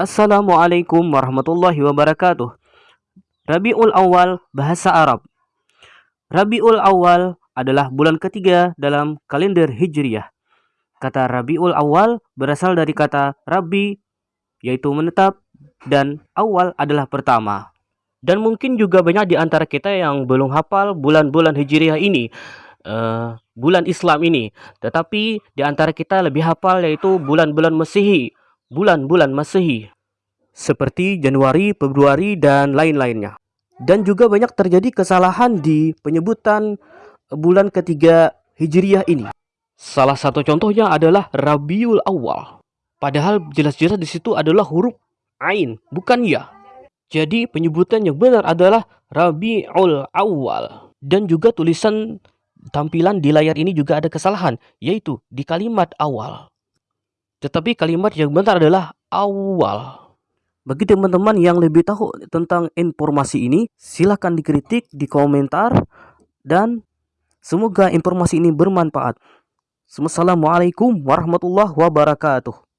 Assalamualaikum warahmatullahi wabarakatuh. Rabiul Awal bahasa Arab. Rabiul Awal adalah bulan ketiga dalam kalender Hijriyah. Kata Rabiul Awal berasal dari kata Rabi yaitu menetap dan awal adalah pertama. Dan mungkin juga banyak di antara kita yang belum hafal bulan-bulan Hijriyah ini. Uh, bulan Islam ini. Tetapi di antara kita lebih hafal yaitu bulan-bulan Masehi bulan-bulan Masehi seperti Januari, Februari, dan lain-lainnya. Dan juga banyak terjadi kesalahan di penyebutan bulan ketiga Hijriyah ini. Salah satu contohnya adalah Rabiul Awal. Padahal jelas-jelas di situ adalah huruf Ain, bukan ya. Jadi penyebutan yang benar adalah Rabiul Awal. Dan juga tulisan tampilan di layar ini juga ada kesalahan, yaitu di kalimat awal. Tetapi kalimat yang benar adalah awal. Bagi teman-teman yang lebih tahu tentang informasi ini, silahkan dikritik di komentar dan semoga informasi ini bermanfaat. Assalamualaikum warahmatullahi wabarakatuh.